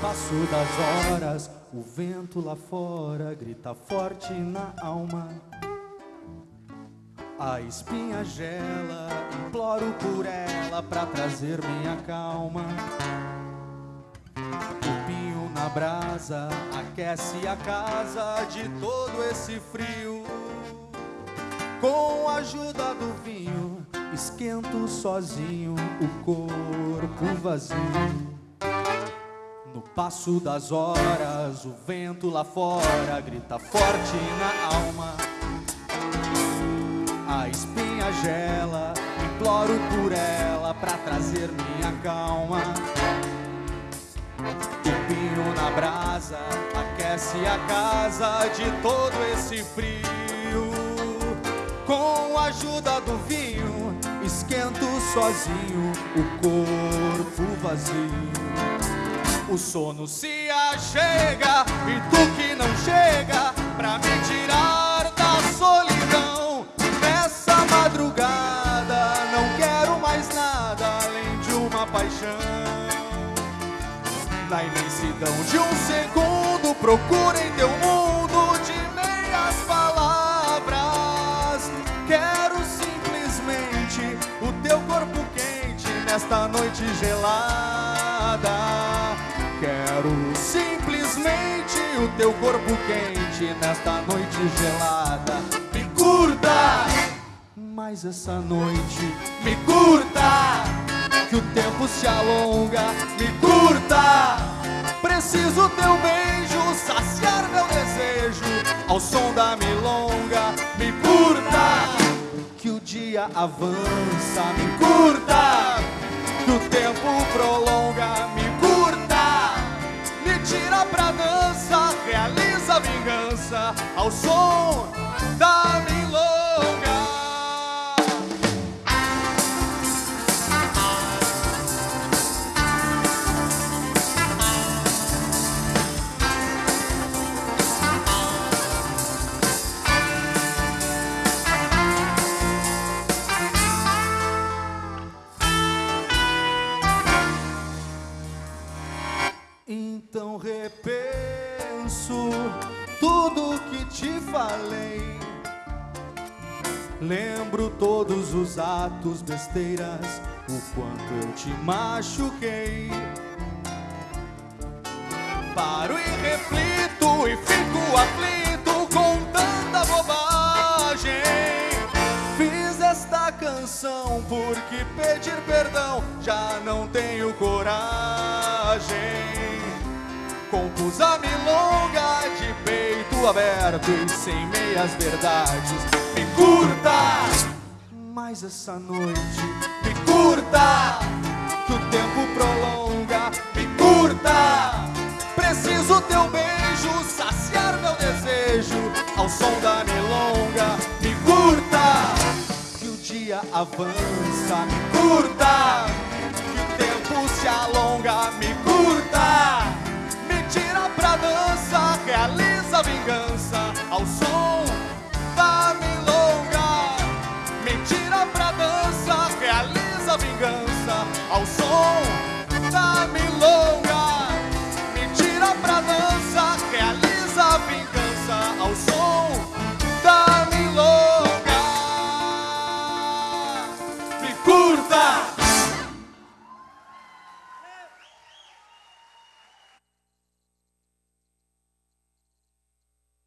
passo das horas, o vento lá fora grita forte na alma. A espinha gela, imploro por ela pra trazer minha calma. O pinho na brasa aquece a casa de todo esse frio. Com a ajuda do vinho, esquento sozinho o corpo vazio. No passo das horas, o vento lá fora grita forte na alma. A espinha gela, imploro por ela pra trazer minha calma. O pinho na brasa aquece a casa de todo esse frio. Com a ajuda do vinho, esquento sozinho o corpo vazio. O sono se achega e tu que não chega pra me tirar da solidão. Nessa madrugada não quero mais nada além de uma paixão. Na imensidão de um segundo, procura em teu mundo de meias palavras. Quero simplesmente o teu corpo quente nesta noite gelada. Quero simplesmente o teu corpo quente nesta noite gelada. Me curta, mas essa noite me curta. Que o tempo se alonga, me curta. Preciso teu beijo, saciar meu desejo ao som da milonga. Me curta, que o dia avança, me curta. Que o tempo prolonga, me pra dança, realiza vingança. Ao som Então repenso tudo que te falei. Lembro todos os atos, besteiras, o quanto eu te machuquei. Paro e reflito e fico aflito com tanta bobagem. Fiz esta canção porque pedir perdão já não tenho coragem. Compus a milonga de peito aberto e sem meias verdades. Me curta, mas essa noite me curta, que o tempo prolonga. Me curta, preciso teu beijo, saciar meu desejo ao som da milonga. Me curta, que o dia avança. Me curta, que o tempo se alonga. Me vingança ao som da milonga. Me tira pra dança, realiza a vingança ao som da milonga. Me curta!